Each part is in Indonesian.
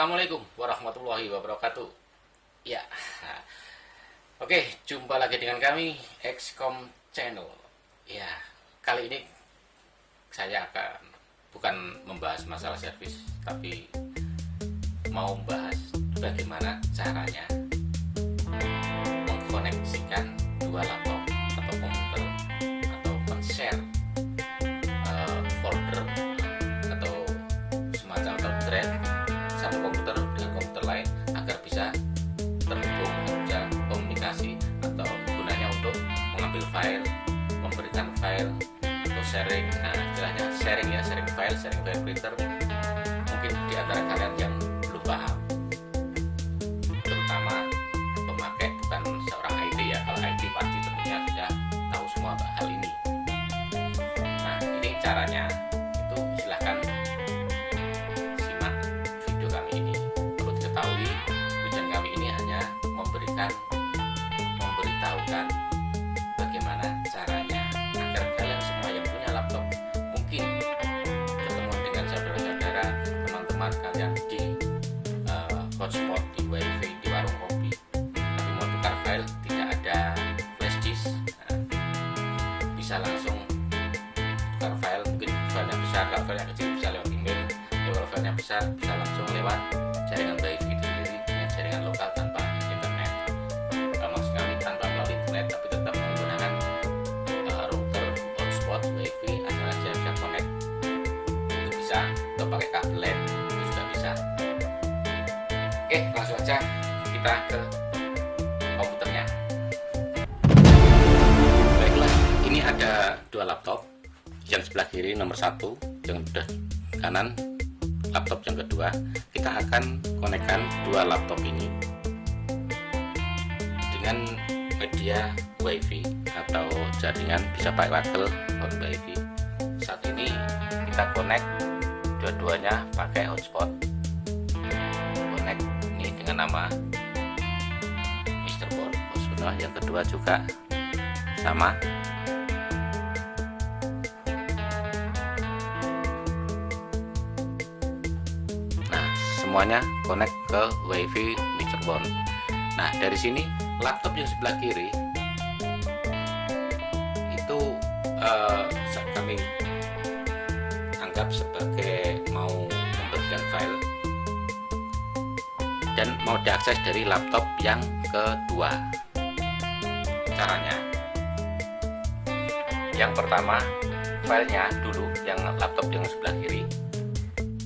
assalamualaikum warahmatullahi wabarakatuh. Ya, oke, jumpa lagi dengan kami XCOM Channel. Ya, kali ini saya akan bukan membahas masalah servis, tapi mau membahas bagaimana caranya mengkoneksikan dua laptop sharing ya sharing file sharing file printer mungkin di antara kalian yang bisa atau pakai LAN itu juga bisa. Oke langsung aja kita ke komputernya. Baiklah ini ada dua laptop yang sebelah kiri nomor satu yang sudah kanan laptop yang kedua. Kita akan konekkan dua laptop ini dengan media wifi atau jaringan bisa pakai on wifi. Saat ini kita connect dua-duanya pakai hotspot connect ini dengan nama Mr. Bond hotspot yang kedua juga sama nah semuanya connect ke wifi Mr. Bond nah dari sini laptop yang sebelah kiri mau diakses dari laptop yang kedua. Caranya. Yang pertama filenya dulu yang laptop yang sebelah kiri.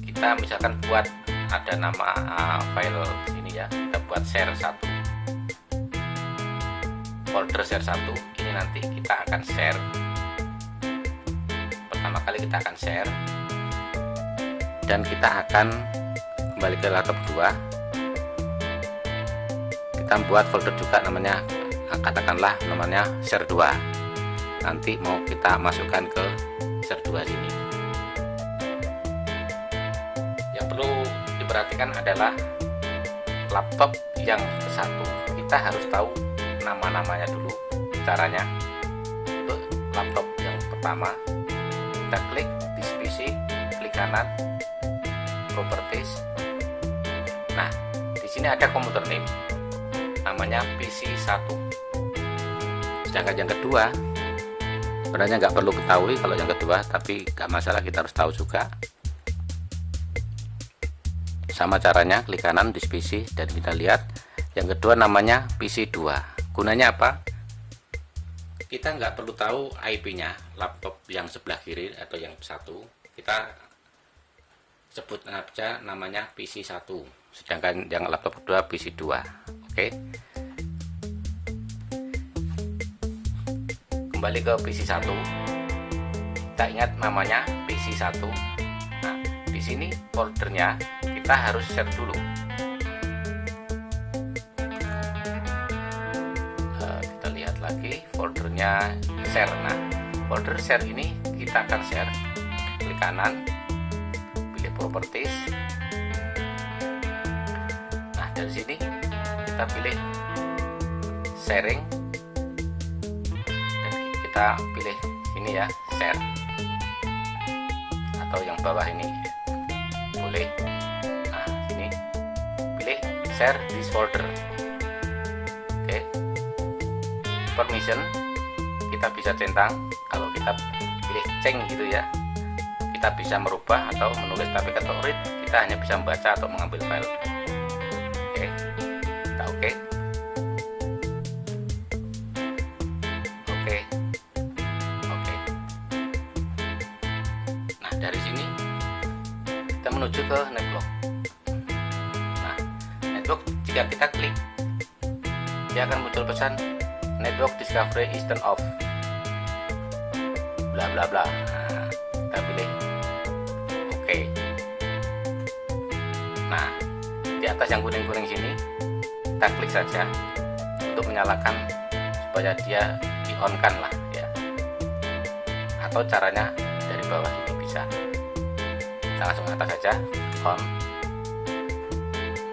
Kita misalkan buat ada nama uh, file ini ya kita buat share satu. Folder share satu ini nanti kita akan share. Pertama kali kita akan share. Dan kita akan kembali ke laptop 2 kita buat folder juga namanya katakanlah namanya share 2 nanti mau kita masukkan ke share 2 sini. Yang perlu diperhatikan adalah laptop yang satu. Kita harus tahu nama-namanya dulu caranya. Untuk laptop yang pertama kita klik di PC klik kanan properties. Nah di sini ada komputer name namanya PC1 sedangkan yang kedua sebenarnya nggak perlu ketahui kalau yang kedua tapi nggak masalah kita harus tahu juga. Sama caranya klik kanan di PC dan kita lihat. Yang kedua namanya PC2 gunanya apa? Kita nggak perlu tahu IP nya laptop yang sebelah kiri atau yang satu. Kita sebut aja namanya PC1 sedangkan yang laptop kedua PC2 oke. Kembali ke PC1 kita ingat namanya PC1 nah di sini foldernya kita harus share dulu. Uh, kita lihat lagi foldernya share. Nah folder share ini kita akan share. Klik kanan pilih properties. Nah dari sini kita pilih sharing. Dan kita pilih ini ya share. Atau yang bawah ini. Boleh. Nah ini pilih share this folder oke. Permission. Kita bisa centang. Kalau kita pilih ceng gitu ya. Kita bisa merubah atau menulis tapi kalau read. Kita hanya bisa membaca atau mengambil file dia akan muncul pesan network discovery is turned off. Bla bla bla. Nah, kita pilih. Oke. Nah di atas yang kuning-kuning sini kita klik saja untuk menyalakan supaya dia di on kan lah ya. Atau caranya dari bawah ini bisa. Kita langsung atas saja on.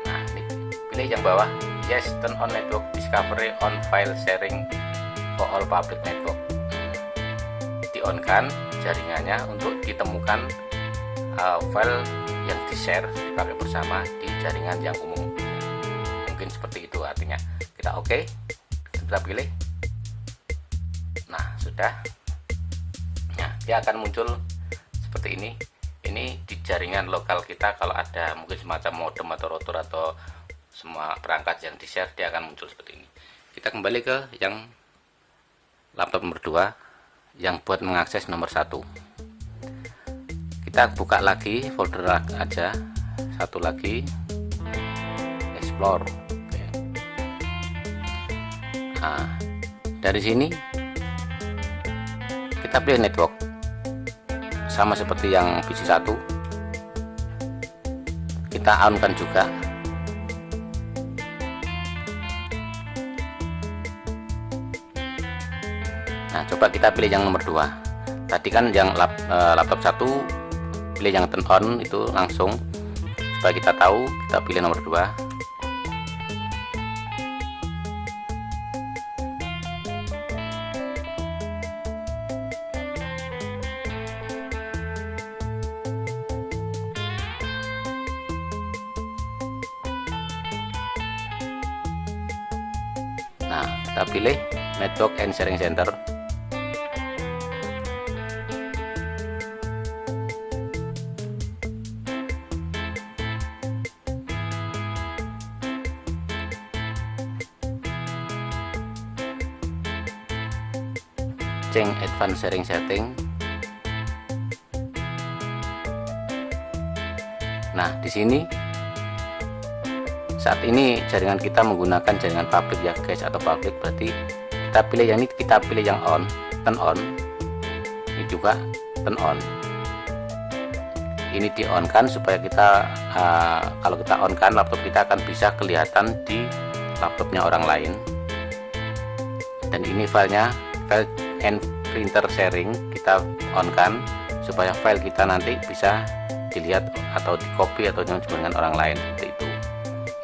Nah ini pilih yang bawah. Yes turn on network discovery on file sharing for all public network. On kan jaringannya untuk ditemukan uh, file yang di share dipakai bersama di jaringan yang umum. Mungkin seperti itu artinya. Kita oke okay, kita pilih. Nah sudah. Nah dia akan muncul seperti ini. Ini di jaringan lokal kita kalau ada mungkin semacam modem atau router atau semua perangkat yang di share dia akan muncul seperti ini. Kita kembali ke yang laptop nomor 2 yang buat mengakses nomor satu. Kita buka lagi folder aja. Satu lagi. Explore. Oke. nah dari sini kita pilih network. Sama seperti yang PC 1 kita on kan juga nah coba kita pilih yang nomor 2 tadi kan yang lap, e, laptop satu pilih yang turn on itu langsung. Supaya kita tahu kita pilih nomor 2 Nah, kita pilih Network and Sharing Center advanced sharing setting. Nah di sini saat ini jaringan kita menggunakan jaringan public ya guys atau public berarti kita pilih yang ini kita pilih yang on turn on. Ini juga turn on. Ini di on kan supaya kita uh, kalau kita on kan laptop kita akan bisa kelihatan di laptopnya orang lain. Dan ini filenya file printer sharing kita on kan supaya file kita nanti bisa dilihat atau di copy atau dengan orang lain seperti itu.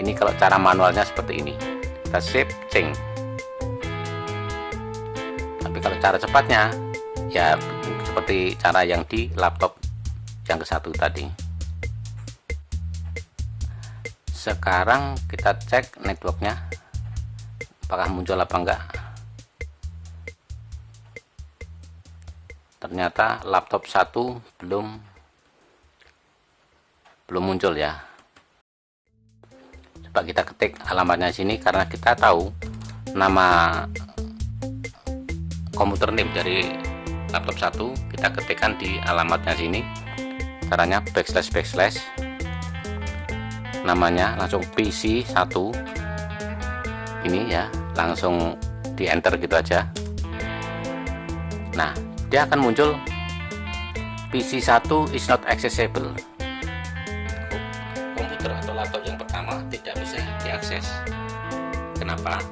Ini kalau cara manualnya seperti ini. Kita save change. Tapi kalau cara cepatnya ya seperti cara yang di laptop yang ke satu tadi. Sekarang kita cek networknya. Apakah muncul apa enggak ternyata laptop satu belum belum muncul ya. Coba kita ketik alamatnya sini karena kita tahu nama komputer name dari laptop satu kita ketikkan di alamatnya sini. Caranya backslash backslash. Namanya langsung PC 1 ini ya langsung di enter gitu aja. Nah dia akan muncul. PC1 is not accessible. Komputer atau laptop yang pertama tidak bisa diakses. Kenapa?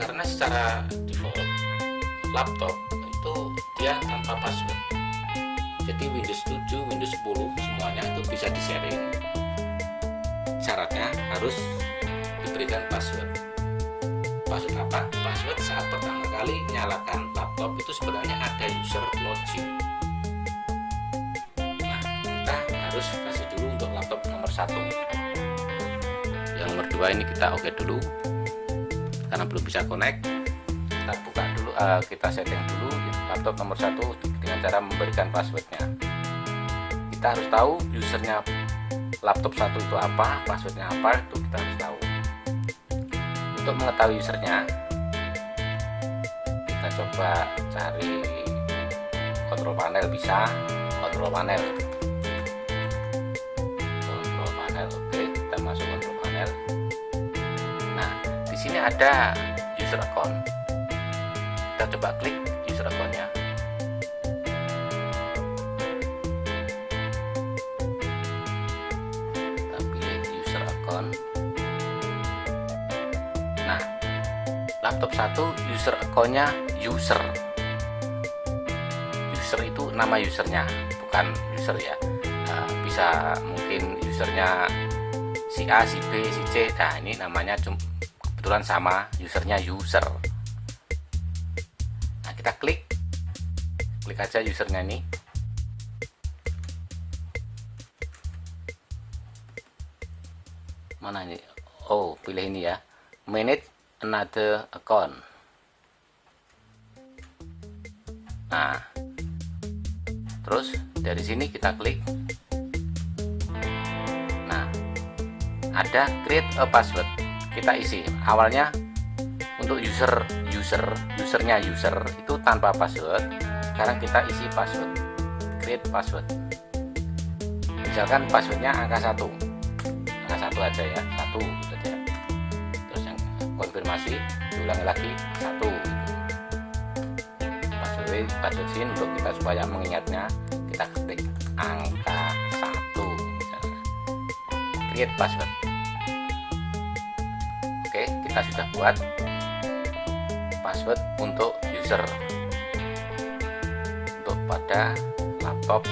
karena secara default laptop itu dia tanpa password. Jadi Windows 7, Windows 10 semuanya itu bisa di sharing syaratnya harus diberikan password. Password apa? password saat pertama kali nyalakan Laptop itu sebenarnya ada user login nah kita harus kasih dulu untuk laptop nomor satu. Yang nomor dua ini kita oke okay dulu karena belum bisa connect. Kita buka dulu uh, kita setting dulu laptop nomor satu dengan cara memberikan passwordnya. Kita harus tahu usernya laptop satu itu apa passwordnya apa itu kita harus tahu. Untuk mengetahui usernya coba cari kontrol panel bisa? Kontrol panel. Kontrol panel oke kita masuk kontrol panel. Nah di sini ada user account. Kita coba klik laptop satu user accountnya user. User itu nama usernya bukan user ya. Nah, bisa mungkin usernya si A si B si C. Nah ini namanya kebetulan sama usernya user. Nah kita klik. Klik aja usernya ini. Mana ini? Oh pilih ini ya. Manage another account. Nah terus dari sini kita klik. Nah ada create a password. Kita isi. Awalnya untuk user user usernya user itu tanpa password. Sekarang kita isi password create password. Misalkan passwordnya angka satu. Satu aja ya satu gitu aja konfirmasi diulangi lagi satu. Password password sini untuk kita supaya mengingatnya kita ketik angka satu. Create password. Oke kita sudah buat password untuk user. Untuk pada laptop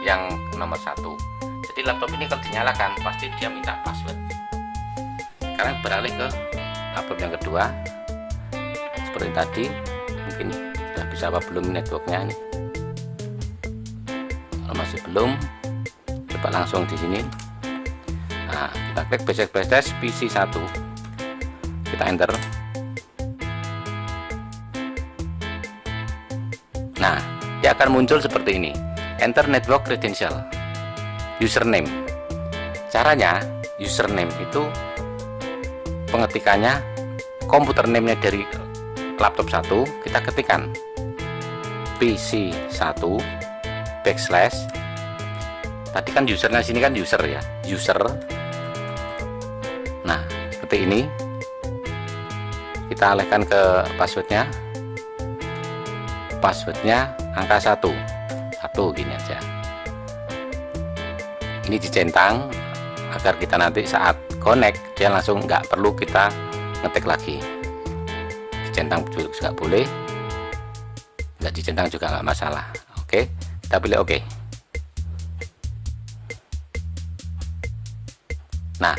yang nomor satu. Jadi laptop ini kalau dinyalakan pasti dia minta password. Sekarang beralih ke laptop yang kedua. Seperti tadi mungkin sudah bisa apa belum networknya ini? Kalau masih belum coba langsung di sini. Nah kita klik basic test PC 1 kita enter. Nah dia akan muncul seperti ini. Enter network credential. Username. Caranya username itu pengetikannya komputer name-nya dari laptop satu kita ketikkan. PC 1 backslash. Tadi kan usernya sini kan user ya user. Nah seperti ini. Kita alihkan ke passwordnya. Passwordnya angka satu. Satu gini aja. Ini dicentang agar kita nanti saat connect dia langsung nggak perlu kita ngetik lagi. Dicentang juga boleh. Nggak dicentang juga nggak masalah oke? Kita pilih oke. Nah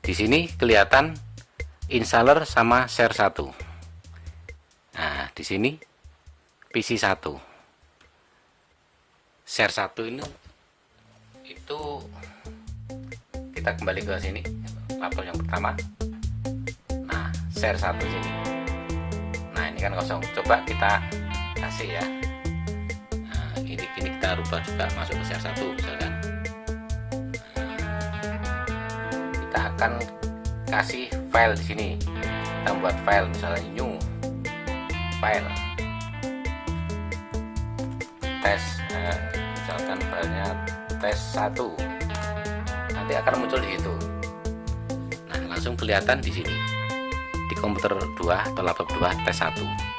di sini kelihatan installer sama share 1 nah di sini PC 1 share 1 ini itu kita kembali ke sini laptop yang pertama. Nah share satu sini. Nah ini kan kosong. Coba kita kasih ya. Nah, ini ini kita rubah juga masuk ke share satu misalkan. Kita akan kasih file di sini. Kita buat file misalnya new file. Tes eh, misalkan filenya tes 1 nanti akan muncul di situ. Nah langsung kelihatan di sini. Di komputer 2 atau laptop 2 tes 1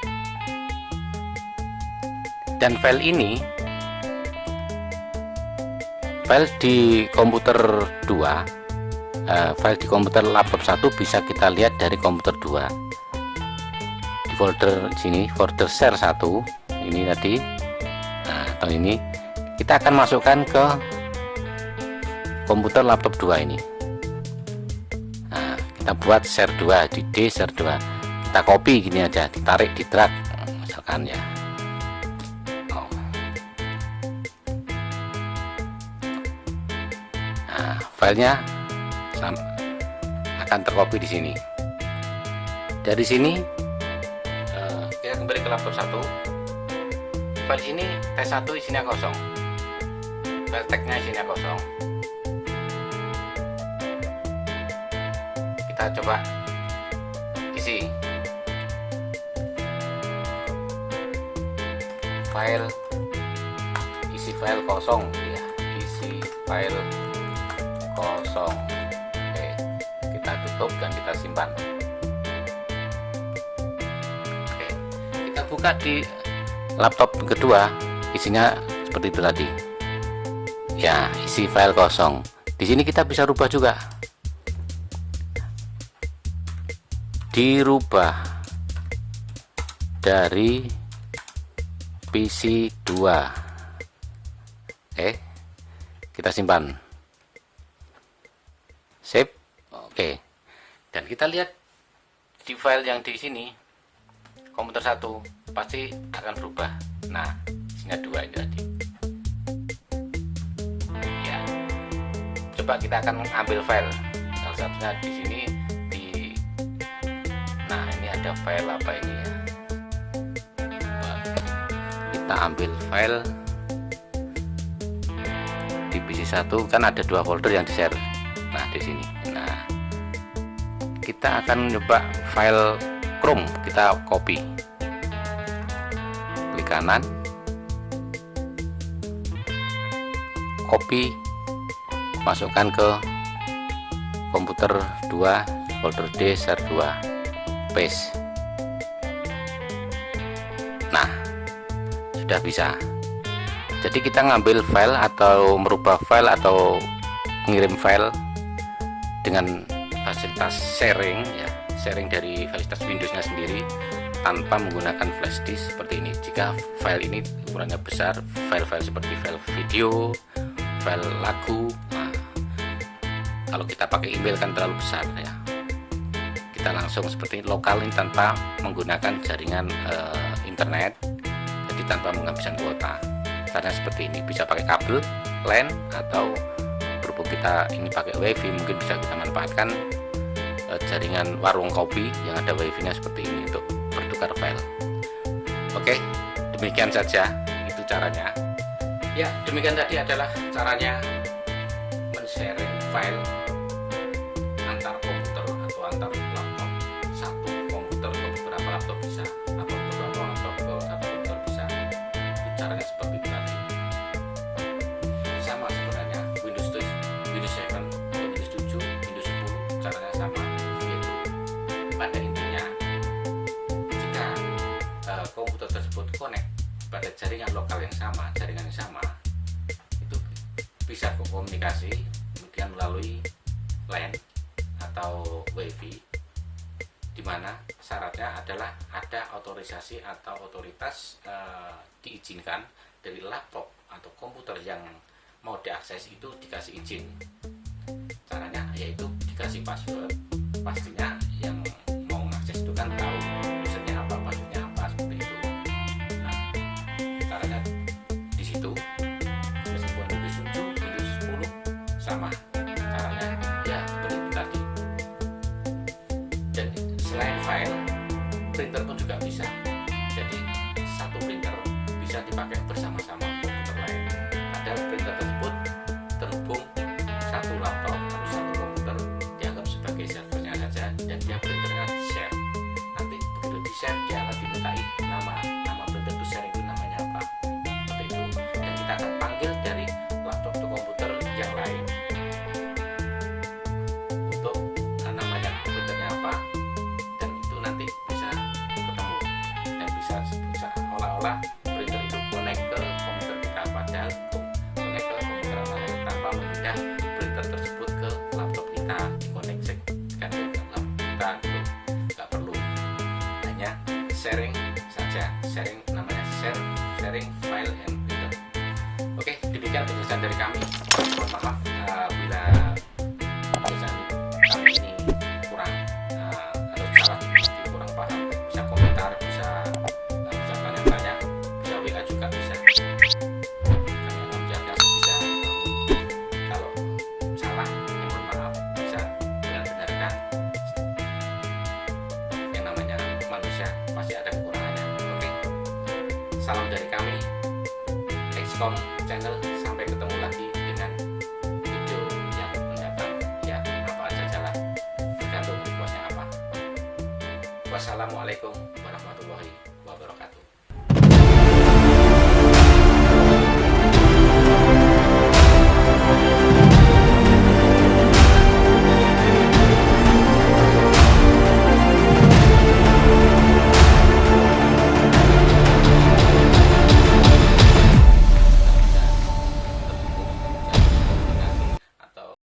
dan file ini file di komputer 2 uh, file di komputer laptop 1 bisa kita lihat dari komputer 2 di folder sini folder share 1 ini tadi. Nah, atau ini kita akan masukkan ke komputer laptop 2 ini. Nah kita buat share 2 di D share 2 kita copy gini aja ditarik di drag misalkan ya. Oh. filenya akan tercopy di sini. Dari sini uh, kita kembali ke laptop satu. File sini T1 isinya kosong. File tagnya isinya kosong kita coba isi. File. Isi file kosong. Ya isi file kosong. Oke kita tutup dan kita simpan. Oke kita buka di laptop kedua. Isinya seperti itu tadi. Ya isi file kosong. Di sini kita bisa rubah juga dirubah dari PC 2 oke kita simpan. Save? Oke. Dan kita lihat di file yang di sini komputer satu pasti akan berubah. Nah isinya dua ini tadi. Ya. Coba kita akan ambil file. Salah satunya di sini ada file apa ini ya? Kita ambil file. Di PC1 kan ada dua folder yang di share nah di sini. Nah kita akan coba file Chrome. Kita copy. Kanan. Copy. Masukkan ke komputer 2 folder D share 2 paste nah sudah bisa. Jadi kita ngambil file atau merubah file atau mengirim file dengan fasilitas sharing ya sharing dari fasilitas Windowsnya sendiri tanpa menggunakan flash disk seperti ini. Jika file ini ukurannya besar file-file seperti file video file lagu nah, kalau kita pakai email kan terlalu besar ya kita langsung seperti lokal ini tanpa menggunakan jaringan uh, internet. Jadi tanpa menghabiskan kuota. Karena seperti ini bisa pakai kabel LAN atau berhubung kita ini pakai wifi mungkin bisa kita manfaatkan uh, jaringan warung kopi yang ada wifi nya seperti ini untuk bertukar file. Oke demikian saja itu caranya. Ya demikian tadi adalah caranya men-sharing file tersebut connect pada jaringan lokal yang sama jaringan yang sama itu bisa komunikasi kemudian melalui LAN atau WiFi di mana syaratnya adalah ada otorisasi atau otoritas e, diizinkan dari laptop atau komputer yang mau diakses itu dikasih izin. Caranya yaitu dikasih password pastinya dan selain file printer pun juga bisa. Jadi satu printer bisa dipakai bersama-sama salam dari kami XCOM channel. Sampai ketemu lagi dengan video yang mendatang. Ya apa aja jalan tergantung requestnya apa? Wassalamualaikum